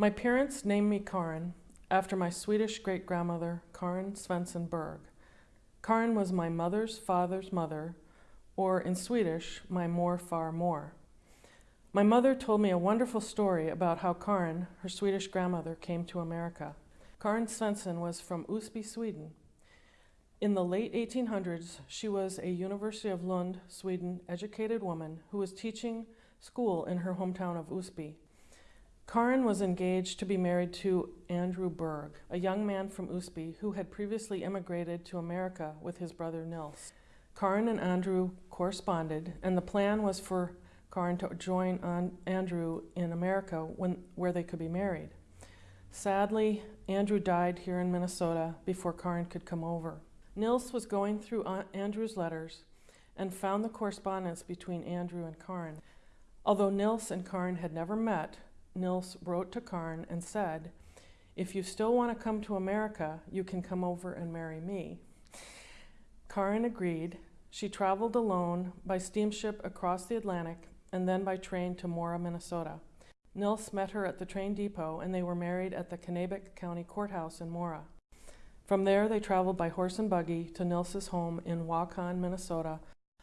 My parents named me Karin after my Swedish great grandmother, Karin Svensson Berg. Karin was my mother's father's mother, or in Swedish, my more far more. My mother told me a wonderful story about how Karin, her Swedish grandmother, came to America. Karin Svensson was from Osby, Sweden. In the late 1800s, she was a University of Lund, Sweden, educated woman who was teaching school in her hometown of Osby. Karin was engaged to be married to Andrew Berg, a young man from Osby who had previously immigrated to America with his brother Nils. Karin and Andrew corresponded, and the plan was for Karin to join Andrew in America when, where they could be married. Sadly, Andrew died here in Minnesota before Karin could come over. Nils was going through Andrew's letters and found the correspondence between Andrew and Karin. Although Nils and Karin had never met, Nils wrote to Karin and said, if you still want to come to America, you can come over and marry me. Karin agreed. She traveled alone by steamship across the Atlantic and then by train to Mora, Minnesota. Nils met her at the train depot and they were married at the Kanabec County Courthouse in Mora. From there, they traveled by horse and buggy to Nils's home in Wahkon, Minnesota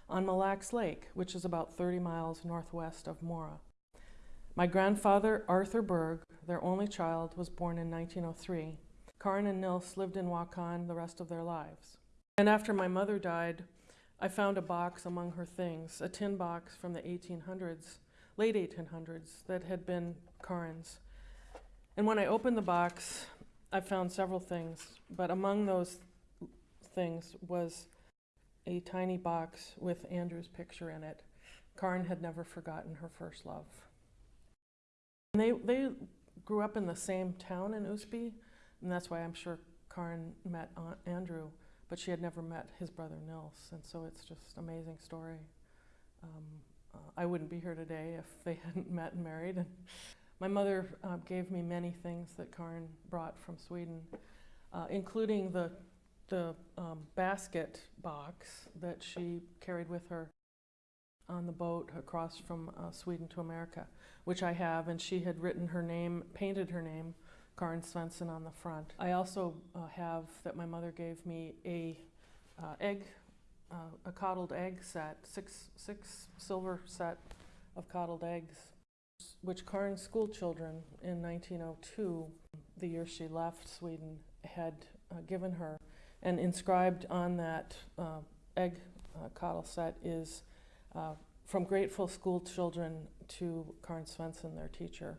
on Mille Lacs Lake, which is about 30 miles northwest of Mora. My grandfather, Arthur Berg, their only child, was born in 1903. Karin and Nils lived in Wahkon the rest of their lives. And after my mother died, I found a box among her things, a tin box from the 1800s, late 1800s, that had been Karin's. And when I opened the box, I found several things, but among those things was a tiny box with Andrew's picture in it. Karin had never forgotten her first love. And they, they grew up in the same town in Osby, and that's why I'm sure Karin met Aunt Andrew but she had never met his brother Nils, and so it's just an amazing story. Um, uh, I wouldn't be here today if they hadn't met and married. And my mother uh, gave me many things that Karin brought from Sweden, uh, including the, the um, basket box that she carried with her on the boat across from uh, Sweden to America, which I have, and she had written her name, painted her name Karin Svensson on the front. I also uh, have that my mother gave me a uh, egg, uh, a coddled egg set, six, six silver set of coddled eggs, which Karin's school children in 1902, the year she left Sweden, had uh, given her. And inscribed on that uh, egg coddle set is from grateful school children to Karin Svensson, their teacher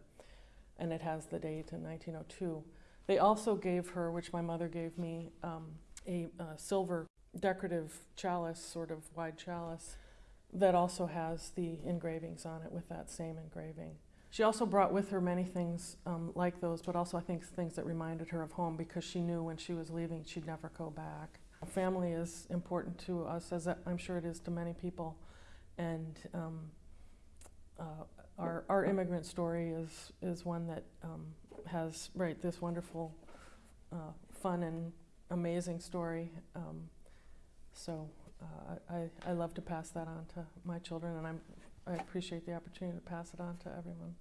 and it has the date in 1902. They also gave her, which my mother gave me, um, a, a silver decorative chalice, sort of wide chalice, that also has the engravings on it with that same engraving. She also brought with her many things um, like those, but also I think things that reminded her of home because she knew when she was leaving she'd never go back. Family is important to us, as I'm sure it is to many people, and um, uh, our, our immigrant story is, is one that um, has, right, this wonderful, uh, fun and amazing story. Um, so uh, I, I love to pass that on to my children and I'm, I appreciate the opportunity to pass it on to everyone.